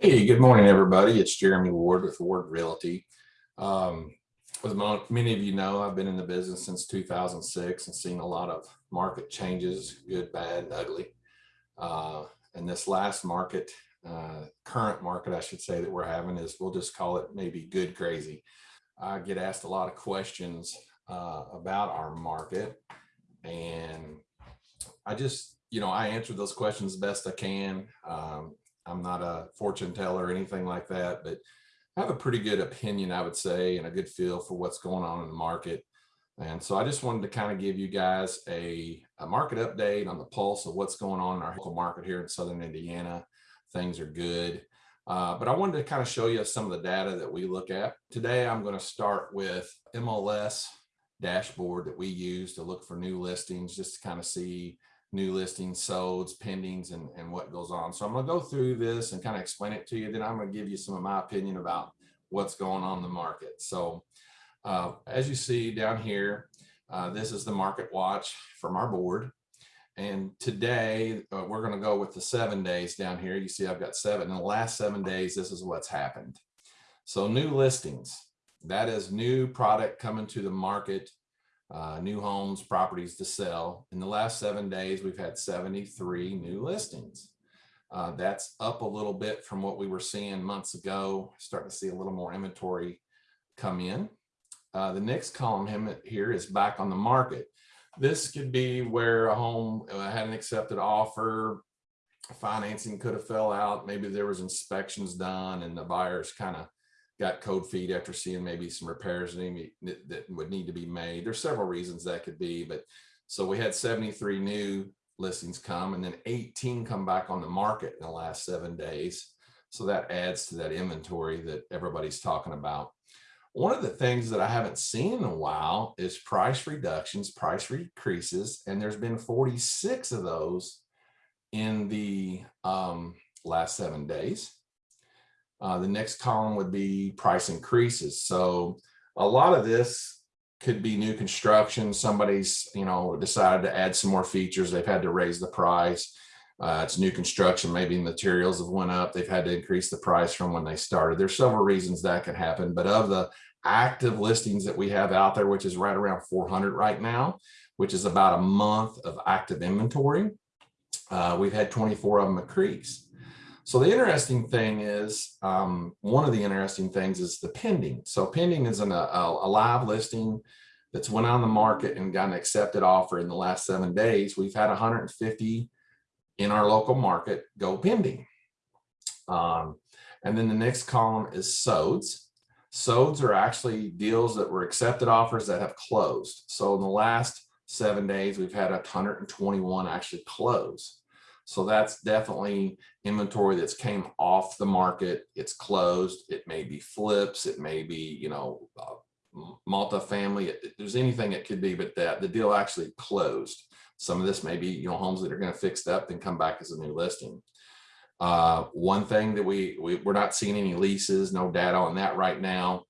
Hey, good morning, everybody. It's Jeremy Ward with Ward Realty. Um, as many of you know, I've been in the business since 2006 and seen a lot of market changes, good, bad, and ugly. Uh, and this last market, uh, current market, I should say, that we're having is, we'll just call it maybe good crazy. I get asked a lot of questions uh, about our market and I just, you know, I answer those questions best I can. Um, I'm not a fortune teller or anything like that, but I have a pretty good opinion, I would say, and a good feel for what's going on in the market. And so I just wanted to kind of give you guys a, a market update on the pulse of what's going on in our local market here in Southern Indiana. Things are good. Uh, but I wanted to kind of show you some of the data that we look at. Today, I'm going to start with MLS dashboard that we use to look for new listings, just to kind of see new listings, solds, pendings, and, and what goes on. So I'm going to go through this and kind of explain it to you. Then I'm going to give you some of my opinion about what's going on in the market. So uh, as you see down here, uh, this is the market watch from our board. And today uh, we're going to go with the seven days down here. You see I've got seven. In the last seven days, this is what's happened. So new listings, that is new product coming to the market uh, new homes, properties to sell. In the last seven days, we've had 73 new listings. Uh, that's up a little bit from what we were seeing months ago. Starting to see a little more inventory come in. Uh, the next column here is back on the market. This could be where a home uh, had an accepted offer, financing could have fell out. Maybe there was inspections done and the buyers kind of got code feet after seeing maybe some repairs that, would need to be made. There's several reasons that could be, but so we had 73 new listings come and then 18 come back on the market in the last seven days. So that adds to that inventory that everybody's talking about. One of the things that I haven't seen in a while is price reductions, price increases, and there's been 46 of those in the um, last seven days. Uh, the next column would be price increases. So a lot of this could be new construction. Somebody's, you know, decided to add some more features. They've had to raise the price. Uh, it's new construction. Maybe materials have went up. They've had to increase the price from when they started. There's several reasons that could happen. But of the active listings that we have out there, which is right around 400 right now, which is about a month of active inventory, uh, we've had 24 of them increase. So the interesting thing is, um, one of the interesting things is the pending. So pending is an, a, a live listing that's went on the market and got an accepted offer in the last seven days. We've had 150 in our local market go pending. Um, and then the next column is solds. solds are actually deals that were accepted offers that have closed. So in the last seven days, we've had 121 actually close. So that's definitely inventory that's came off the market. It's closed. It may be flips. It may be, you know, uh, multifamily. It, there's anything it could be, but that the deal actually closed. Some of this may be, you know, homes that are going to fix up and come back as a new listing. Uh, one thing that we, we we're not seeing any leases, no data on that right now.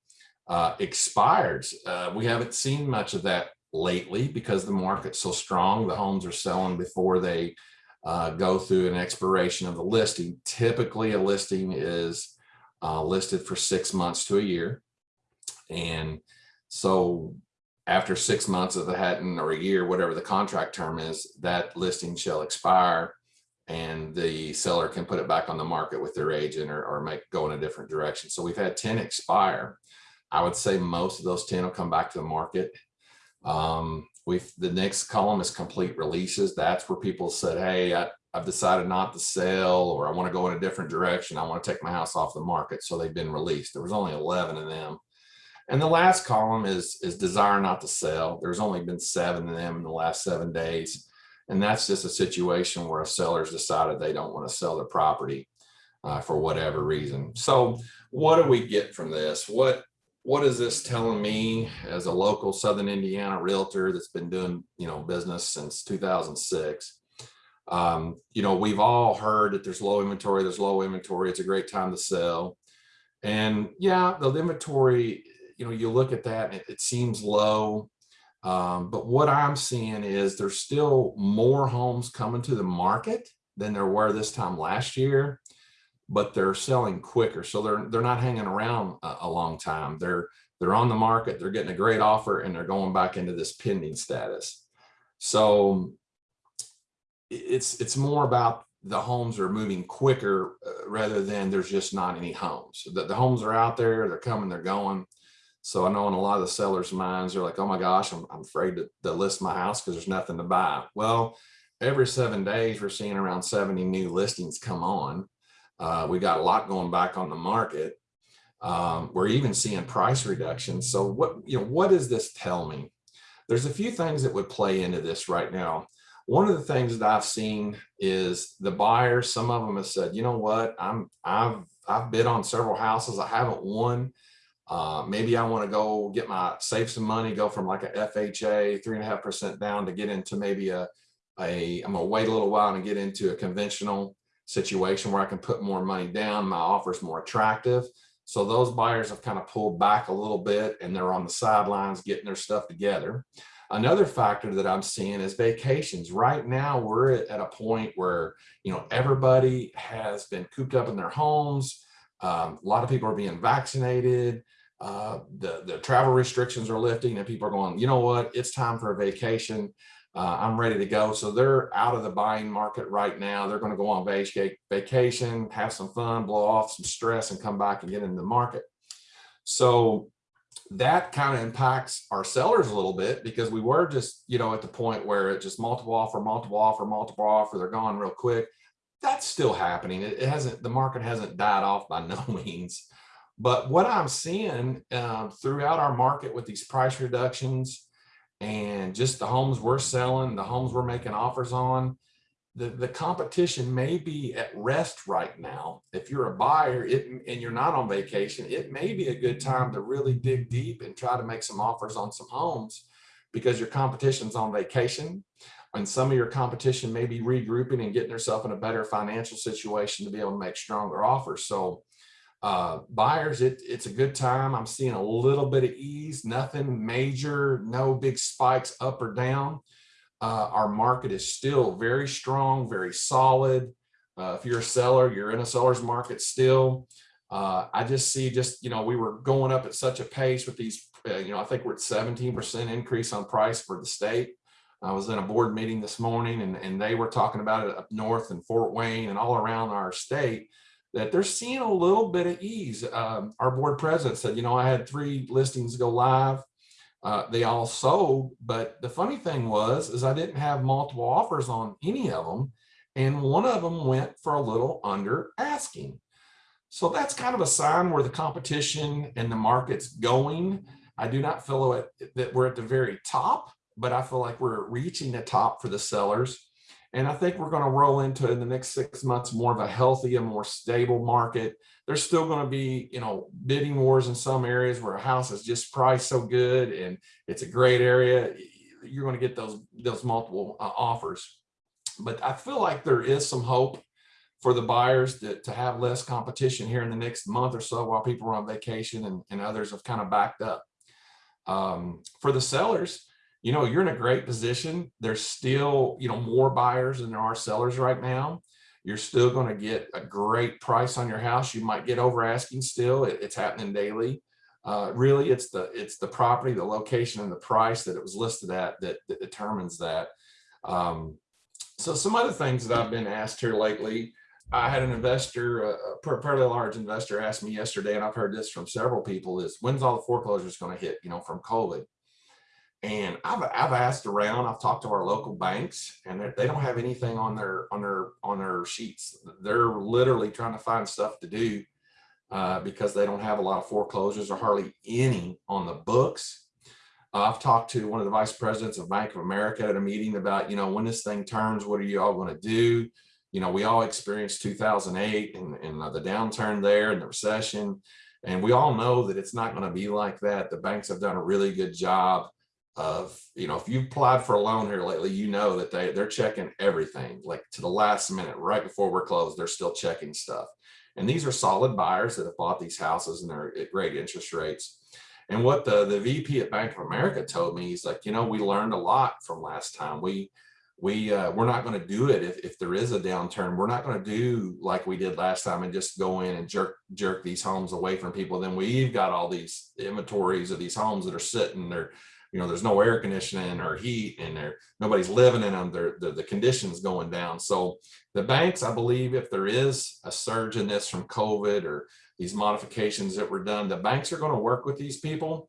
Uh, expires. Uh, we haven't seen much of that lately because the market's so strong. The homes are selling before they uh, go through an expiration of the listing. Typically, a listing is uh, listed for six months to a year. And so after six months of the Hatton or a year, whatever the contract term is, that listing shall expire and the seller can put it back on the market with their agent or, or make go in a different direction. So we've had 10 expire. I would say most of those 10 will come back to the market. Um, We've, the next column is complete releases. That's where people said, hey, I, I've decided not to sell or I want to go in a different direction. I want to take my house off the market. So they've been released. There was only 11 of them. And the last column is, is desire not to sell. There's only been seven of them in the last seven days. And that's just a situation where a seller's decided they don't want to sell their property uh, for whatever reason. So what do we get from this? What what is this telling me as a local Southern Indiana realtor that's been doing, you know, business since 2006? Um, you know, we've all heard that there's low inventory, there's low inventory, it's a great time to sell. And yeah, the inventory, you know, you look at that, it, it seems low. Um, but what I'm seeing is there's still more homes coming to the market than there were this time last year. But they're selling quicker. So they're, they're not hanging around a, a long time. They're, they're on the market, they're getting a great offer and they're going back into this pending status. So it's, it's more about the homes are moving quicker uh, rather than there's just not any homes. The, the homes are out there, they're coming, they're going. So I know in a lot of the sellers' minds, they're like, oh my gosh, I'm, I'm afraid to, to list my house because there's nothing to buy. Well, every seven days, we're seeing around 70 new listings come on. Uh, we got a lot going back on the market. Um, we're even seeing price reductions. So what, you know, what does this tell me? There's a few things that would play into this right now. One of the things that I've seen is the buyers, some of them have said, you know what, I'm, I've, I've bid on several houses. I haven't won. Uh, maybe I want to go get my save some money, go from like a FHA three and a half percent down to get into maybe a, a I'm gonna wait a little while and get into a conventional situation where I can put more money down. My offer is more attractive. So those buyers have kind of pulled back a little bit and they're on the sidelines getting their stuff together. Another factor that I'm seeing is vacations. Right now, we're at a point where, you know, everybody has been cooped up in their homes. Um, a lot of people are being vaccinated. Uh, the, the travel restrictions are lifting and people are going, you know what, it's time for a vacation uh, I'm ready to go. So they're out of the buying market right now. They're going to go on vacation, have some fun, blow off some stress and come back and get in the market. So that kind of impacts our sellers a little bit because we were just, you know, at the point where it just multiple offer, multiple offer, multiple offer, they're gone real quick. That's still happening. It, hasn't, the market hasn't died off by no means. But what I'm seeing um, throughout our market with these price reductions, and just the homes we're selling, the homes we're making offers on, the, the competition may be at rest right now. If you're a buyer it, and you're not on vacation, it may be a good time to really dig deep and try to make some offers on some homes because your competition's on vacation and some of your competition may be regrouping and getting themselves in a better financial situation to be able to make stronger offers. So uh, buyers, it, it's a good time. I'm seeing a little bit of ease, nothing major, no big spikes up or down. Uh, our market is still very strong, very solid. Uh, if you're a seller, you're in a seller's market still. Uh, I just see just, you know, we were going up at such a pace with these, uh, you know, I think we're at 17% increase on price for the state. I was in a board meeting this morning and, and they were talking about it up north and Fort Wayne and all around our state that they're seeing a little bit of ease. Um, our board president said, you know, I had three listings go live. Uh, they all sold, but the funny thing was, is I didn't have multiple offers on any of them. And one of them went for a little under asking. So that's kind of a sign where the competition and the market's going. I do not feel that we're at the very top, but I feel like we're reaching the top for the sellers. And I think we're going to roll into in the next six months more of a healthy and more stable market. There's still going to be, you know, bidding wars in some areas where a house is just priced so good and it's a great area. You're going to get those those multiple uh, offers. But I feel like there is some hope for the buyers to, to have less competition here in the next month or so while people are on vacation and, and others have kind of backed up. Um, for the sellers, you know, you're in a great position. There's still, you know, more buyers than there are sellers right now. You're still going to get a great price on your house. You might get over asking still. It, it's happening daily. Uh, really, it's the it's the property, the location, and the price that it was listed at that, that determines that. Um, so some other things that I've been asked here lately, I had an investor, a, a fairly large investor asked me yesterday, and I've heard this from several people, is when's all the foreclosures going to hit, you know, from COVID? And I've, I've asked around, I've talked to our local banks and they don't have anything on their, on their, on their sheets. They're literally trying to find stuff to do uh, because they don't have a lot of foreclosures or hardly any on the books. Uh, I've talked to one of the vice presidents of Bank of America at a meeting about, you know, when this thing turns, what are you all going to do? You know, we all experienced 2008 and, and the downturn there and the recession. And we all know that it's not going to be like that. The banks have done a really good job of, you know, if you've applied for a loan here lately, you know that they, they're checking everything like to the last minute, right before we're closed, they're still checking stuff. And these are solid buyers that have bought these houses and they're at great interest rates. And what the, the VP at Bank of America told me, he's like, you know, we learned a lot from last time. We, we uh, we're not going to do it if, if there is a downturn. We're not going to do like we did last time and just go in and jerk jerk these homes away from people. Then we've got all these inventories of these homes that are sitting there. You know, there's no air conditioning or heat, and there nobody's living in them. They're, the the conditions going down. So the banks, I believe, if there is a surge in this from COVID or these modifications that were done, the banks are going to work with these people.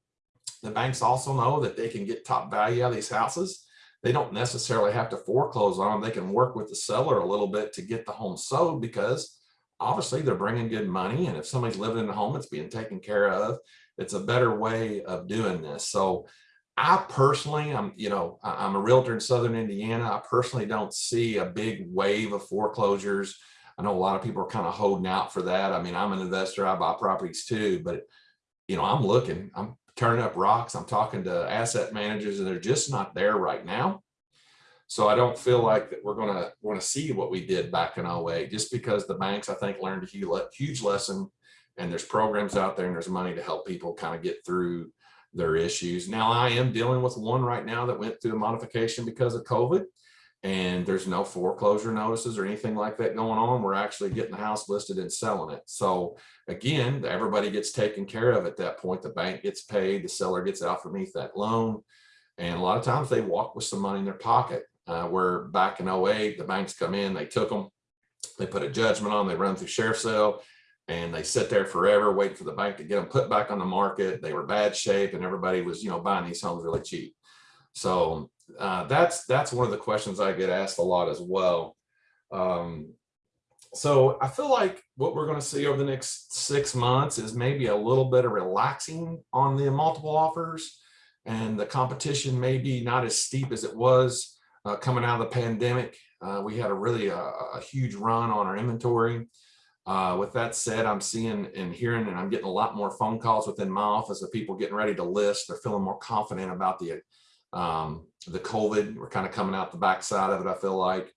The banks also know that they can get top value out of these houses they don't necessarily have to foreclose on them. They can work with the seller a little bit to get the home sold because obviously they're bringing good money. And if somebody's living in the home, it's being taken care of. It's a better way of doing this. So I personally, I'm, you know, I'm a realtor in Southern Indiana. I personally don't see a big wave of foreclosures. I know a lot of people are kind of holding out for that. I mean, I'm an investor, I buy properties too, but you know, I'm looking, I'm turning up rocks. I'm talking to asset managers and they're just not there right now. So I don't feel like that we're going to want to see what we did back in 08 just because the banks, I think, learned a huge lesson and there's programs out there and there's money to help people kind of get through their issues. Now I am dealing with one right now that went through a modification because of COVID and there's no foreclosure notices or anything like that going on. We're actually getting the house listed and selling it. So again, everybody gets taken care of at that point. The bank gets paid, the seller gets out from underneath that loan. And a lot of times they walk with some money in their pocket. Uh, where back in 08, the banks come in, they took them, they put a judgment on, they run through sheriff sale, and they sit there forever waiting for the bank to get them put back on the market. They were bad shape and everybody was, you know, buying these homes really cheap. So uh, that's that's one of the questions I get asked a lot as well. Um, so I feel like what we're going to see over the next six months is maybe a little bit of relaxing on the multiple offers and the competition may be not as steep as it was uh, coming out of the pandemic. Uh, we had a really uh, a huge run on our inventory. Uh, with that said, I'm seeing and hearing, and I'm getting a lot more phone calls within my office of people getting ready to list. They're feeling more confident about the um, the COVID, we're kind of coming out the backside of it, I feel like,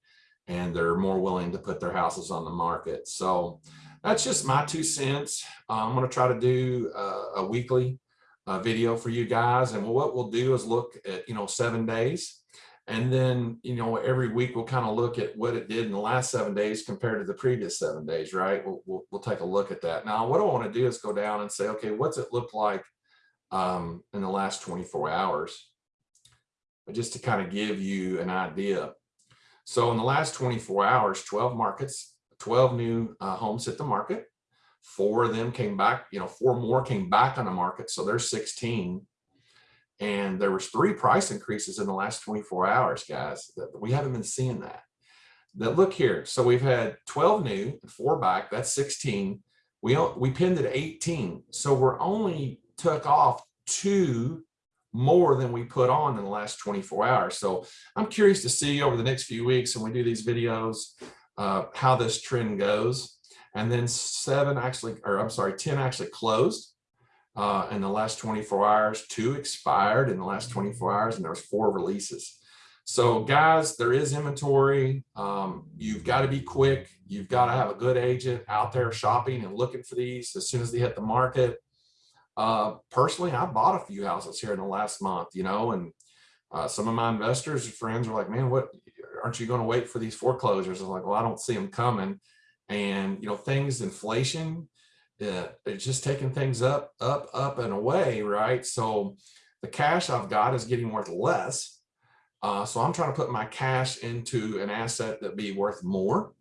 and they're more willing to put their houses on the market. So that's just my two cents. Uh, I'm going to try to do uh, a weekly uh, video for you guys. And what we'll do is look at, you know, seven days. And then, you know, every week we'll kind of look at what it did in the last seven days compared to the previous seven days, right? We'll, we'll, we'll take a look at that. Now, what I want to do is go down and say, okay, what's it look like um, in the last 24 hours? but just to kind of give you an idea. So in the last 24 hours, 12 markets, 12 new uh, homes hit the market. Four of them came back, you know, four more came back on the market. So there's 16. And there was three price increases in the last 24 hours, guys. That we haven't been seeing that. That look here. So we've had 12 new, four back, that's 16. We, we pinned at 18. So we're only took off two more than we put on in the last 24 hours. So I'm curious to see over the next few weeks when we do these videos, uh, how this trend goes. And then seven actually, or I'm sorry, 10 actually closed uh, in the last 24 hours, two expired in the last 24 hours, and there was four releases. So guys, there is inventory. Um, you've got to be quick. You've got to have a good agent out there shopping and looking for these as soon as they hit the market. Uh, personally, I bought a few houses here in the last month, you know, and uh, some of my investors and friends are like, man, what aren't you going to wait for these foreclosures? I'm like, well, I don't see them coming. And, you know, things, inflation, uh, it's just taking things up, up, up and away, right? So the cash I've got is getting worth less. Uh, so I'm trying to put my cash into an asset that be worth more.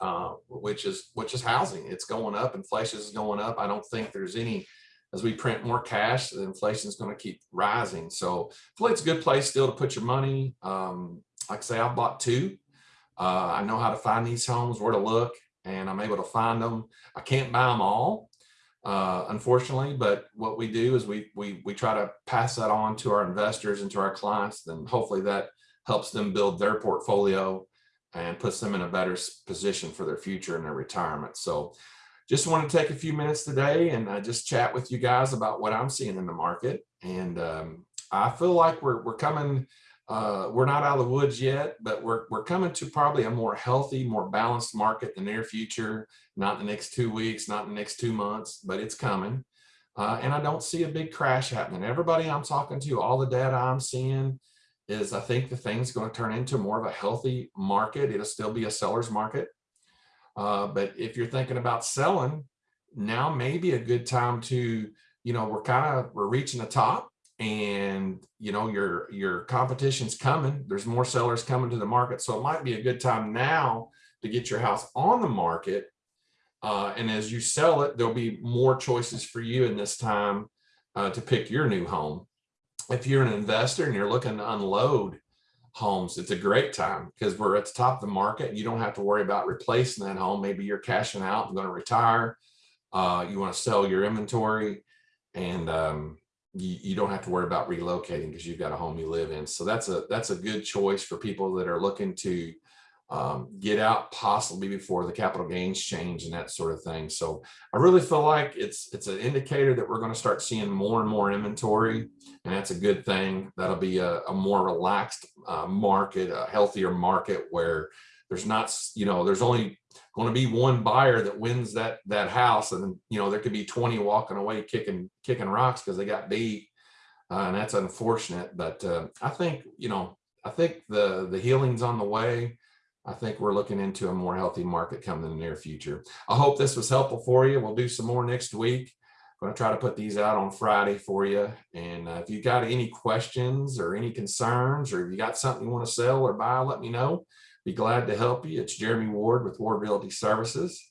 Uh, which is which is housing. It's going up. Inflation is going up. I don't think there's any as we print more cash, the inflation is going to keep rising. So it's a good place still to put your money. Um, like I say, I've bought two. Uh, I know how to find these homes, where to look, and I'm able to find them. I can't buy them all, uh, unfortunately, but what we do is we, we, we try to pass that on to our investors and to our clients, then hopefully that helps them build their portfolio and puts them in a better position for their future and their retirement. So just want to take a few minutes today and uh, just chat with you guys about what I'm seeing in the market. And um, I feel like we're, we're coming, uh, we're not out of the woods yet, but we're, we're coming to probably a more healthy, more balanced market in the near future, not the next two weeks, not the next two months, but it's coming. Uh, and I don't see a big crash happening. Everybody I'm talking to, all the data I'm seeing is I think the thing's going to turn into more of a healthy market. It'll still be a seller's market. Uh, but if you're thinking about selling, now may be a good time to, you know, we're kind of, we're reaching the top and, you know, your, your competition's coming. There's more sellers coming to the market. So it might be a good time now to get your house on the market. Uh, and as you sell it, there'll be more choices for you in this time uh, to pick your new home. If you're an investor and you're looking to unload homes, it's a great time because we're at the top of the market. You don't have to worry about replacing that home. Maybe you're cashing out and going to retire. Uh, you want to sell your inventory and um, you, you don't have to worry about relocating because you've got a home you live in. So that's a that's a good choice for people that are looking to um, get out possibly before the capital gains change and that sort of thing. So I really feel like it's it's an indicator that we're going to start seeing more and more inventory, and that's a good thing. That'll be a, a more relaxed uh, market, a healthier market where there's not, you know, there's only going to be one buyer that wins that that house, and you know there could be 20 walking away kicking kicking rocks because they got beat, uh, and that's unfortunate. But uh, I think you know I think the the healing's on the way. I think we're looking into a more healthy market coming in the near future. I hope this was helpful for you. We'll do some more next week. I'm going to try to put these out on Friday for you. And uh, if you got any questions or any concerns, or if you got something you want to sell or buy, let me know. Be glad to help you. It's Jeremy Ward with Ward Realty Services.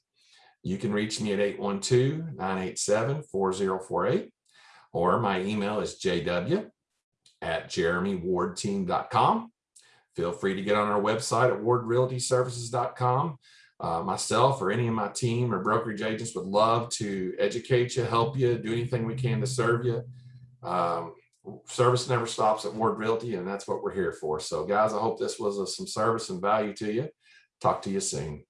You can reach me at 812-987-4048 or my email is jw at jeremywardteam.com feel free to get on our website at wardrealtyservices.com. Uh, myself or any of my team or brokerage agents would love to educate you, help you, do anything we can to serve you. Um, service never stops at Ward Realty, and that's what we're here for. So guys, I hope this was of some service and value to you. Talk to you soon.